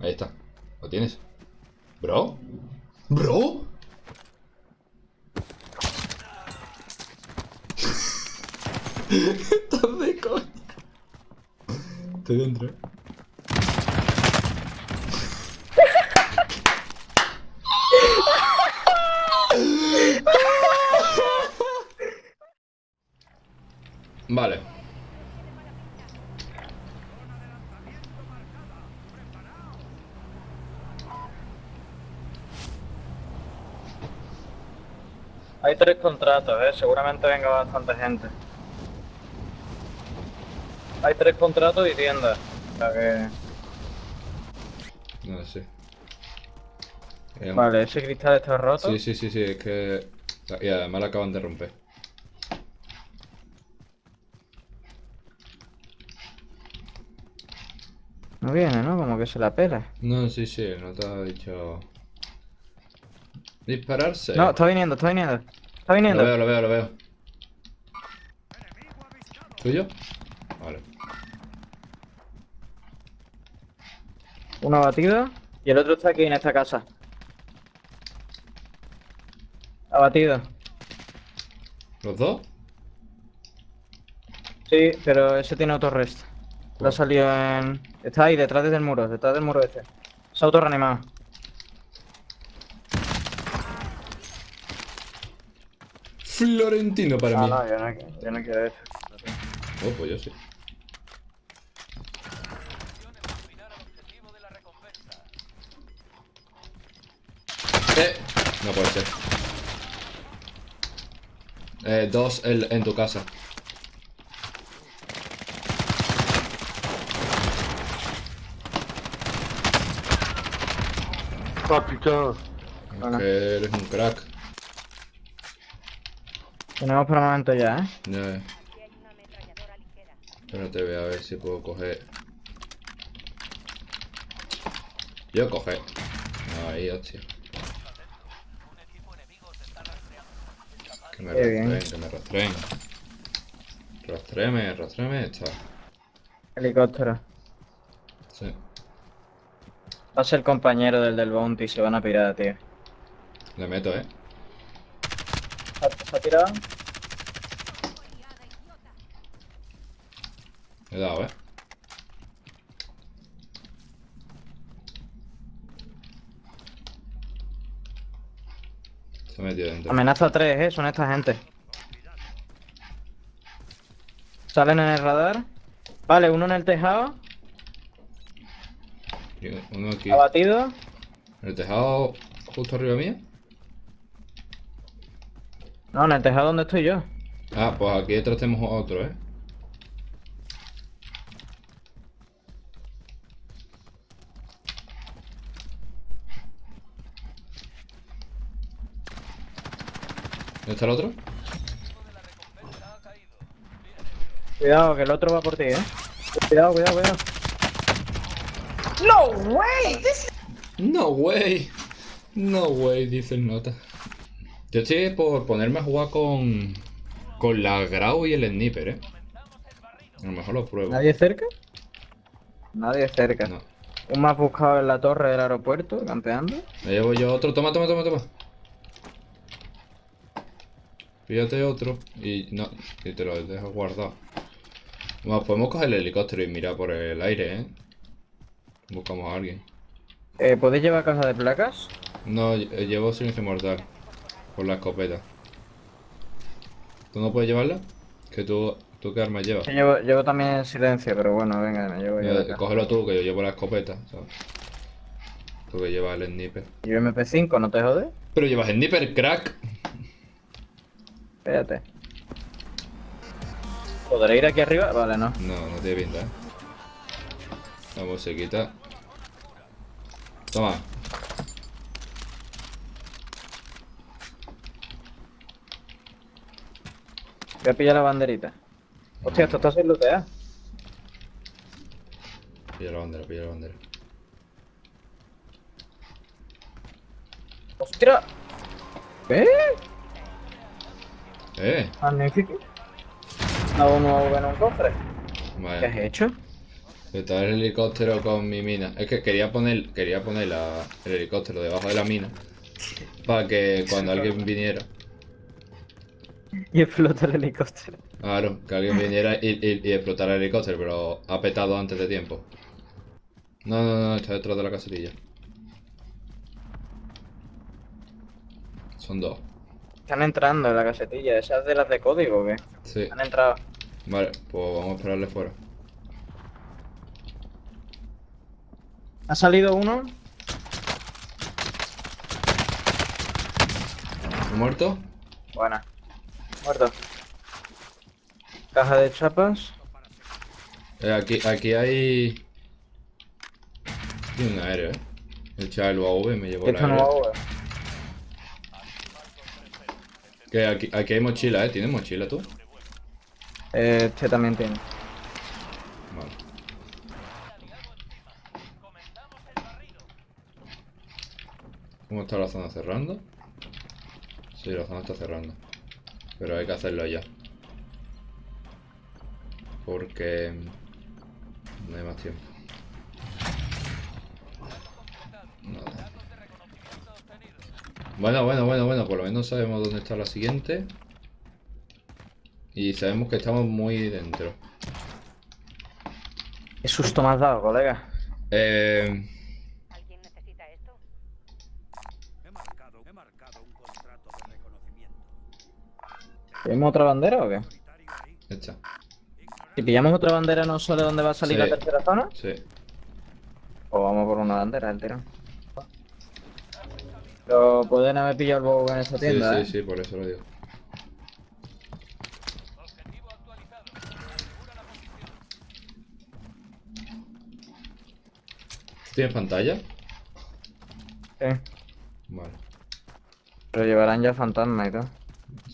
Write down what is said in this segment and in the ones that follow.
Ahí está. ¿Lo tienes? ¿Bro? ¿Bro? Estás de coña. Estoy dentro. Vale. Hay tres contratos, ¿eh? Seguramente venga bastante gente. Hay tres contratos y tiendas. O sea que... No sé. Eh, Vale, ese cristal está roto. Sí, sí, sí, sí, es que... Y además lo acaban de romper. No viene, ¿no? Como que se la pela. No, sí, sí, no te ha dicho... Dispararse. No, está viniendo, está viniendo. Está Lo viniendo. veo, lo veo, lo veo. ¿Tuyo? Vale. Uno abatido. Y el otro está aquí en esta casa. Abatido. ¿Los dos? Sí, pero ese tiene autorrest. Lo ha salido en... Está ahí, detrás del muro, detrás del muro ese. Se ha autorreanimado. Florentino para Ah, mí. no, yo no, yo no quiero eso. Oh, pues yo sí. Eh, no puede ser. Eh, dos en, en tu casa. Bueno. Que eres un crack. Tenemos permanente ya, ¿eh? Ya. Espérate, voy a ver si puedo coger. Yo coger. Ahí, hostia. Que me rastreen, que me rastreen. Rastréame, rastréame, está. Helicóptero. Sí. Va a ser compañero del del Bounty y se van a pirar, tío. Le meto, eh. ¿Se se ha tirado? Le he dado, eh. Se ha metido dentro. Amenaza 3, ¿eh? Son esta gente. Salen en el radar. Vale, uno en el tejado. Uno aquí. Abatido. En el tejado justo arriba mío. No, en el tejado donde estoy yo. Ah, pues aquí detrás tenemos otro, ¿eh? ¿Dónde está el otro? Cuidado, que el otro va por ti, ¿eh? Cuidado, cuidado, cuidado. ¡No way! No way. No way, dice el nota. Yo estoy por ponerme a jugar con. Con la Grau y el Sniper, eh. A lo mejor lo pruebo. ¿Nadie cerca? Nadie cerca. No. Un más buscado en la torre del aeropuerto, campeando. Me llevo yo otro. Toma, toma, toma, toma. Fíjate otro. Y no. Y te lo dejo guardado. Bueno, podemos coger el helicóptero y mirar por el aire, eh. Buscamos a alguien. Eh, ¿Podéis llevar caja de placas? No, lle- llevo silencio mortal. Por la escopeta. ¿Tú no puedes llevarla? Que tú. ¿Tú qué arma llevas? Yo llevo, llevo también silencio, pero bueno, venga, me llevo yo. Mira, cógelo tú, que yo llevo la escopeta, ¿sabes? Tú que llevas el sniper. Y yo MP5, ¿no te jode? Pero llevas sniper, crack. Espérate. ¿Podré ir aquí arriba? Vale, no. No, no tiene pinta, ¿eh? La musiquita. Toma. Voy a pillar la banderita. Hostia, esto está sin lootear. Pilla la bandera, pilla la bandera. ¡Hostia! ¿Eh? ¡Eh! Magnífico. No, uno en un cofre. ¿Qué has hecho? Está el helicóptero con mi mina. Es que quería poner, quería poner la- el helicóptero debajo de la mina. Para que cuando alguien viniera. Y explota el helicóptero. Claro, que alguien viniera y, y, y explotara el helicóptero, pero ha petado antes de tiempo. No, no, no, está detrás de la casetilla. Son dos. Están entrando en la casetilla. ¿Esas de las de código o qué? Sí. Han entrado. Vale, pues vamos a esperarle fuera. Ha salido uno. ¿Ha muerto? Buena. Muerto. Caja de chapas. Eh, aquí, aquí hay... Tiene un aéreo, eh. El chaval UAV me llevó no aéreo. Que aquí, aquí hay mochila, eh. ¿Tienes mochila tú? Eh, Este también tiene. Vale. ¿Cómo está la zona cerrando? Sí, la zona está cerrando. Pero hay que hacerlo ya. Porque... No hay más tiempo. Nada. Bueno, bueno, bueno, bueno. Por lo menos sabemos dónde está la siguiente. Y sabemos que estamos muy dentro. Qué susto me has dado, colega. Eh... ¿Alguien necesita esto? He marcado, he marcado un contrato de reconocimiento. ¿Tenemos otra bandera o qué? Hecha. Si pillamos otra bandera, ¿no sale dónde va a salir Sí. la tercera zona? Sí. O vamos por una bandera, el tirón. Pero pueden haber pillado el bobo en esa Sí, tienda, sí, ¿eh? sí, por eso lo digo. ¿Tienes pantalla? Sí. Vale. Pero llevarán ya fantasma y todo.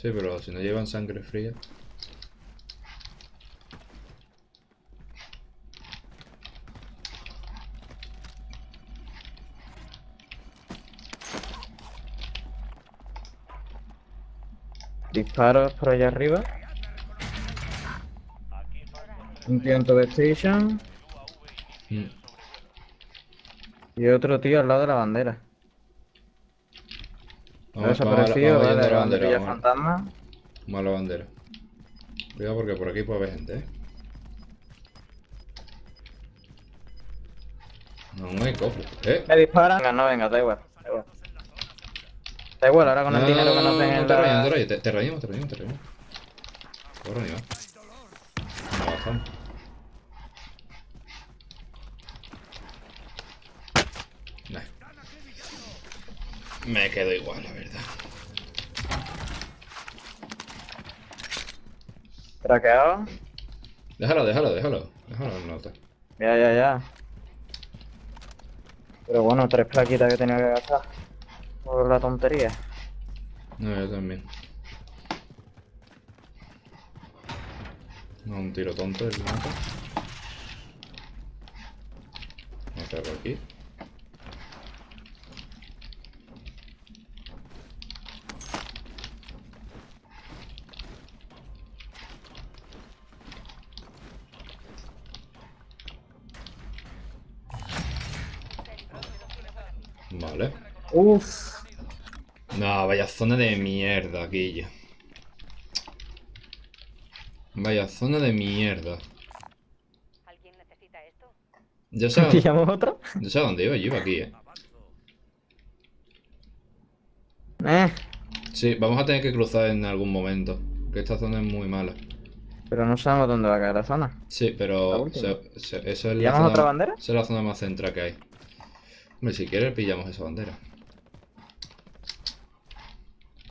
Sí, pero si no llevan sangre fría. Disparos por allá arriba. Un tío en Tube Station. Mm. Y otro tío al lado de la bandera. Ha Vamos, vamos desaparecido, vamos yendo vale, la bandera. pilla Vamos, a- fantasma. vamos a la bandera. Cuidado porque por aquí puede haber gente, ¿eh? No, no hay cofre. ¿Eh? Me disparan. Venga, no, venga, da igual. Da igual, Da igual, ahora con el No, dinero que no, nos den en la... te rayes. Te, reanimo, te reanimo, te reanimo. Te voy a reanimar. No, bastante. Me quedo igual, la verdad. Traqueado. Déjalo, déjalo, déjalo. Déjalo en nota. Ya, ya, ya. Pero bueno, tres plaquitas que tenía que gastar. Por la tontería. No, yo también. No, un tiro tonto el nota. Vamos a por aquí. Vale. Uff. No, vaya zona de mierda, Guilla. Vaya zona de mierda. ¿Alguien necesita esto? Yo sé, ¿Pillamos otro? yo sé a dónde iba, yo iba aquí, eh. Eh. Sí, vamos a tener que cruzar en algún momento. Que esta zona es muy mala. Pero no sabemos dónde va a caer la zona. Sí, pero se- se- eso es la ¿Pillamos zona, otra bandera? esa es la zona más central que hay. Hombre, si quieres pillamos esa bandera.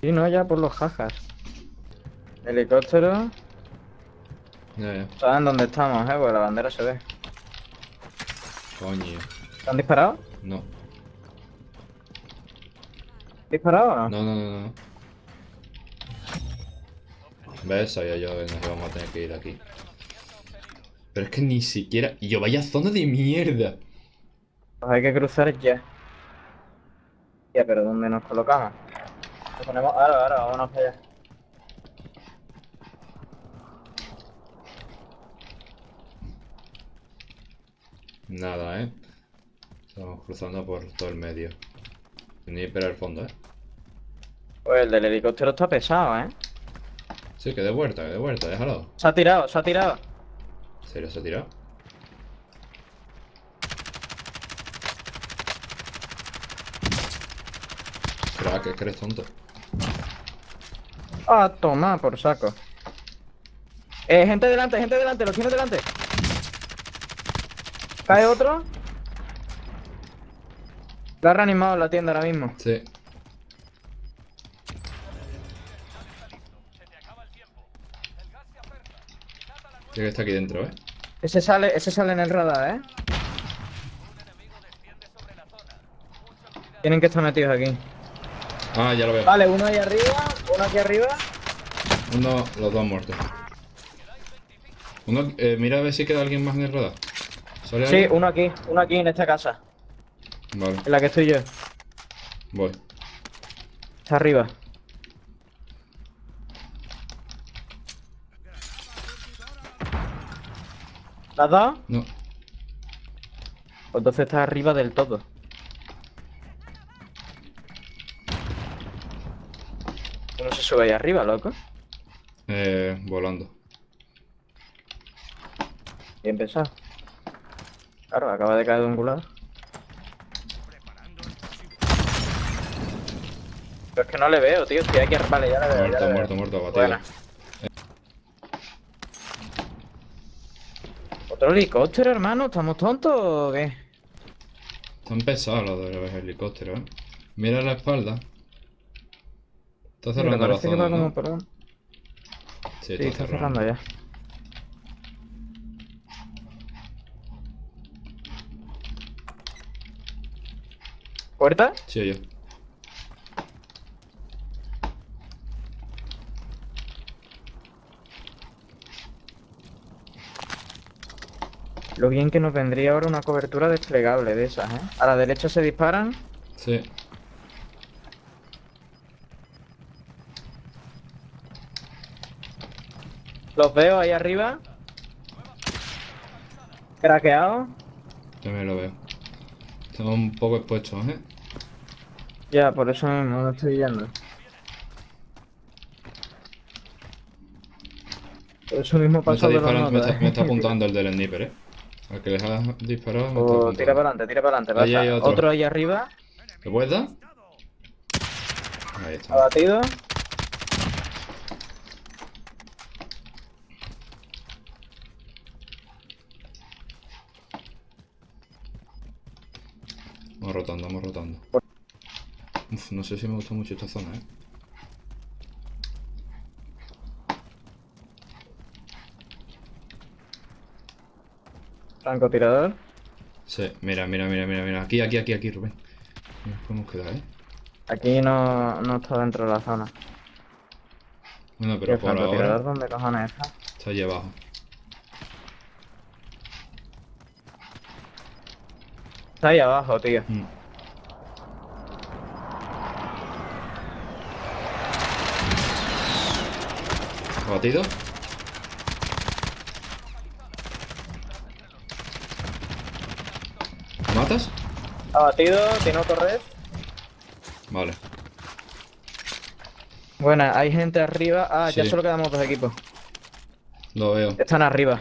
Sí, no, ya por los jajas. Helicóptero. Ya, ya. Saben dónde estamos, eh, porque la bandera se ve. Coño. ¿Te han disparado? No. ¿Disparado o no? No, no, no, no. ¿Ves? Sabía yo que nos íbamos a tener que ir de aquí. Pero es que ni siquiera... Y yo, vaya zona de mierda. Pues hay que cruzar ya. Ya, pero ¿dónde nos colocamos? Nos ponemos... Ahora, ahora, vámonos para allá. Nada, ¿eh? Estamos cruzando por todo el medio. Ni para el fondo, ¿eh? Pues el del helicóptero está pesado, ¿eh? Sí, que de vuelta, que de vuelta, déjalo. Se ha tirado, se ha tirado. ¿En serio se ha tirado? Que es que eres tonto. Ah, toma, por saco. Eh, gente delante, gente delante, los tienes delante. ¿Cae otro? La ha reanimado en la tienda ahora mismo. Sí. Tiene que está aquí dentro, ¿eh? Ese sale, ese sale en el radar, ¿eh? Tienen que estar metidos aquí. Ah, ya lo veo. Vale, uno ahí arriba, uno aquí arriba. Uno, los dos muertos. Uno, eh, mira a ver si queda alguien más en el radar. ¿Sale Sí, alguien? uno aquí, uno aquí en esta casa, Vale, en la que estoy yo. voy. Está arriba. ¿La has dado? No. Pues entonces está arriba del todo. Sube ahí arriba, loco? Eh, volando. Bien pensado. Claro, acaba de caer de un culado. Pero es que no le veo, tío. Estoy aquí. Vale, ya le veo. ya Muerto, veo. muerto, muerto, abatido. Buena. ¿Otro helicóptero, hermano? ¿Estamos tontos o qué? Están pesados los de los helicópteros, ¿eh? Mira la espalda. Está Mira, cerrando la parece que va como un... Sí, Sí, está cerrando ya. ¿Puerta? Sí, yo. Lo bien que nos vendría ahora una cobertura desplegable de esas, ¿eh? A la derecha se disparan. Sí. Los veo ahí arriba. Craqueado. También lo veo. Estamos un poco expuestos, ¿eh? Ya, por eso no estoy yendo. Por eso mismo Me está, de los me, está, me está ¿eh? apuntando el del sniper, ¿eh? Al que les ha disparado me está O apuntando. tira para adelante, tira para adelante. Ahí pasa. hay otro. otro ahí arriba, ¿Le puedes dar? Ahí está. abatido. Vamos rotando, vamos rotando. Uf, no sé si me gusta mucho esta zona, ¿eh? Francotirador. Sí, mira, mira, mira, mira, mira. Aquí, aquí, aquí, aquí, Rubén. Mira, podemos quedar, ¿eh? Aquí no, no está dentro de la zona. Bueno, ¿Y pero por ahora dónde cojones está? está allí abajo. Está ahí abajo, tío. Mm. ¿Abatido? ¿Lo matas? Abatido, tiene otro red. Vale. Buena, hay gente arriba. Ah, ya solo quedamos dos equipos. Lo veo. Están arriba.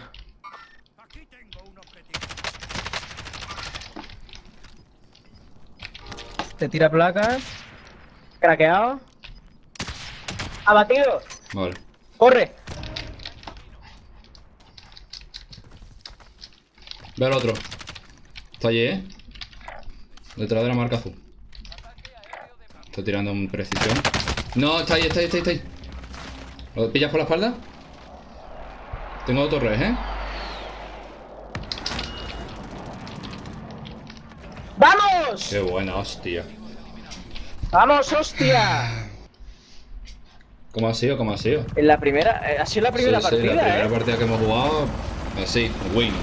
Aquí tengo un objetivo. Te tira placas. Craqueado. Abatido. Vale. Corre. Ve al otro. Está allí, ¿eh? Detrás de la marca azul. Está tirando en precisión. No, está ahí, está ahí, está ahí, está ahí. ¿Lo pillas por la espalda? Tengo dos torres, ¿eh? ¡Vamos! Qué buena, hostia. ¡Vamos, hostia! ¿Cómo ha sido? ¿Cómo ha sido? En la primera, eh, ha sido la primera Sí, sí, partida, la primera ¿eh? partida que hemos jugado, así, win.